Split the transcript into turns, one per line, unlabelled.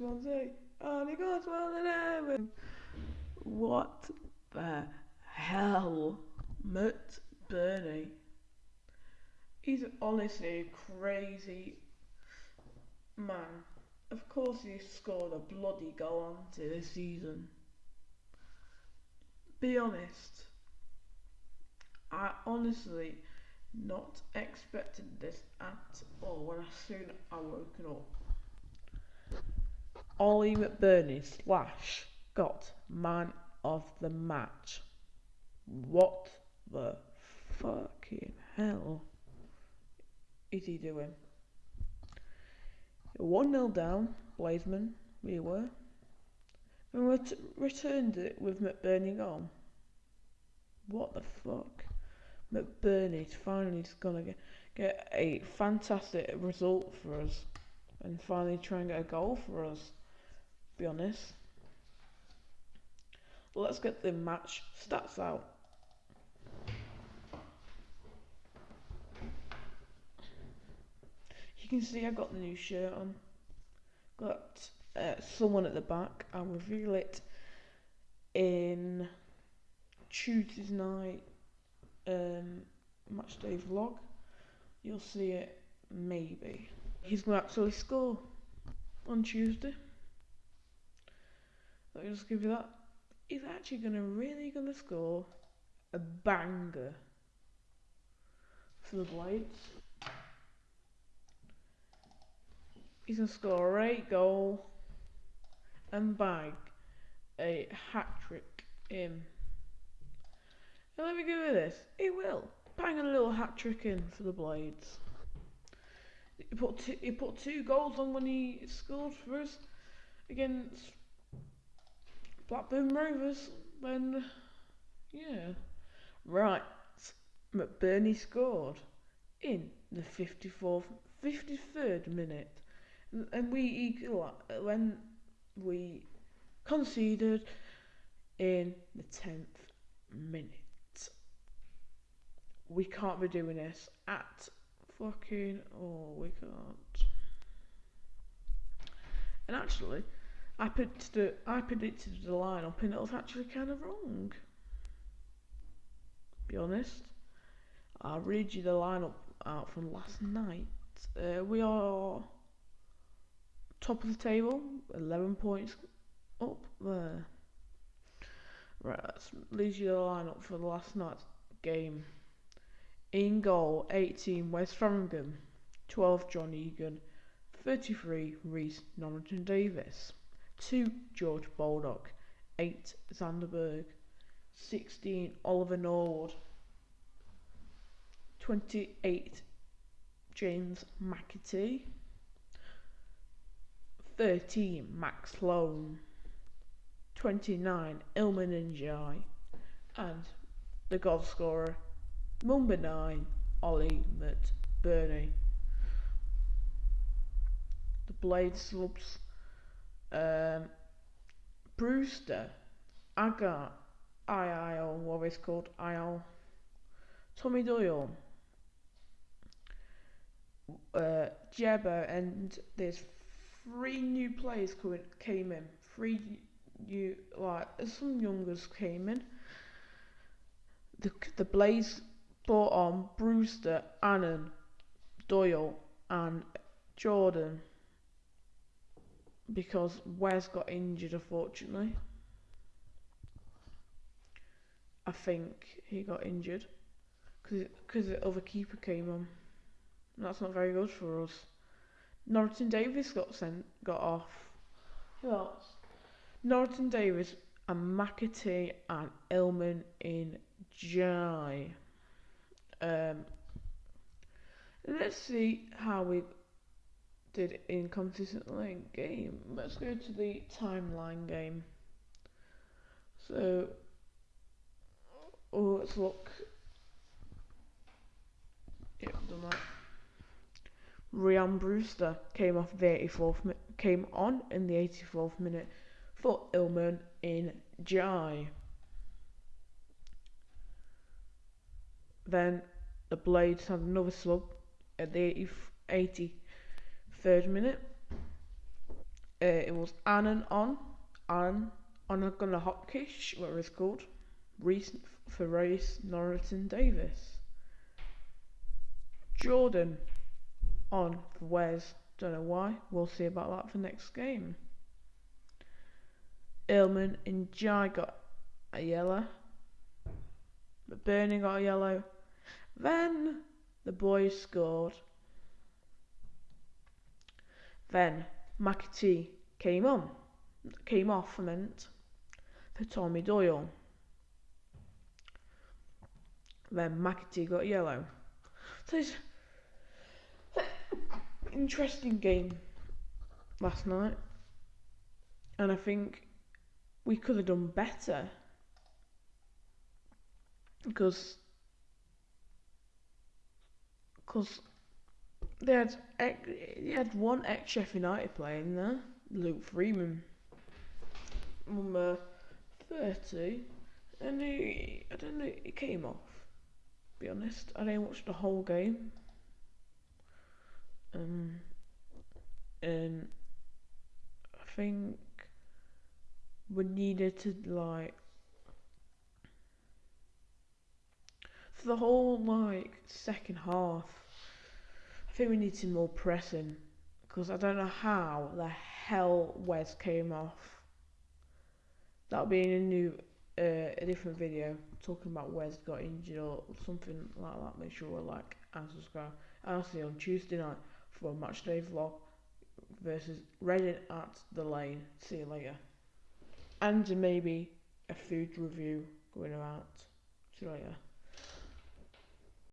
Oh, well and. What the hell? Matt Burney. He's honestly a crazy man. Of course, he scored a bloody goal on to this season. Be honest. I honestly not expected this at all when I soon I woken up. Ollie McBurnie slash got man of the match. What the fucking hell is he doing? 1 0 down, Blazeman, we were. And we ret- returned it with McBurnie on. What the fuck? McBurnie's finally going to get a fantastic result for us and finally try and get a goal for us. Be honest. Let's get the match stats out. You can see I've got the new shirt on. Got uh, someone at the back. I'll reveal it in Tuesday's night um, match day vlog. You'll see it maybe. He's going to actually score on Tuesday. Let me just give you that. He's actually going to really going to score a banger for the Blades. He's going to score a eight goal and bag a hat trick in. And let me give you this. He will bang a little hat trick in for the Blades. He put two, he put two goals on when he scored for us against Blackburn Rovers. When yeah, right. McBurnie scored in the 54th, 53rd minute, and we equal when we conceded in the 10th minute we can't be doing this at fucking oh we can't. And actually I predicted I predicted the lineup and it was actually kind of wrong. Be honest. I'll read you the lineup out from last night. Uh, we are top of the table 11 points up there. Right let's read you the lineup for the last night's game in goal, 18 Wes Foderingham, 12 John Egan, 33 Rhys Norrington Davies, 2 George Baldock, 8 Sander Berge, 16 Oliver Norwood, 28 James McAtee, 13 Max Sloan, 29 Iliman Ndiaye, and the goal scorer Number 9, Ollie McBurnie. The Blade subs. Um, Brewster, Agar, IIL, what is called IL, Tommy Doyle, uh, and there's three new players came in. Three new, like, some youngers came in. The, the Blaze brought on Brewster, Annan, Doyle, and Jordan because Wes got injured, unfortunately. I think he got injured because the other keeper came on. That's not very good for us. Norton Davis got sent, got off. Who else? Norton Davis and McAtee and Ilman in Jai. Um, let's see how we did in consistently game. Let's go to the timeline game. So, oh, let's look. Yep, done that. Ryan Brewster came off the 84th came on in the 84th minute for Ilman in Jai. Then the Blades had another sub at the 83rd minute. Uh, it was Annan on, Annan on a gonna Hopkish, whatever it's called, Reese for Race Norrington Davies. Jordan on for Wes, don't know why. We'll see about that for next game. Illman and Jai got a yellow. McBurnie got a yellow. Then the boys scored. Then McAtee came on, came off, I meant, for Tommy Doyle. Then McAtee got yellow. So it's interesting game last night, and I think we could have done better because because they had they had one ex Sheffield United player in there, Luke Freeman, number thirty, and he I don't know he came off. Be honest, I didn't watch the whole game. Um, and I think we needed to like for the whole like second half. I think we need some more pressing because I don't know how the hell Wes came off. That'll be in a new, uh, a different video talking about Wes got injured or something like that. Make sure to like and subscribe. I'll see you on Tuesday night for a match day vlog versus Reading at the Lane. See you later. And maybe a food review going out. See you later.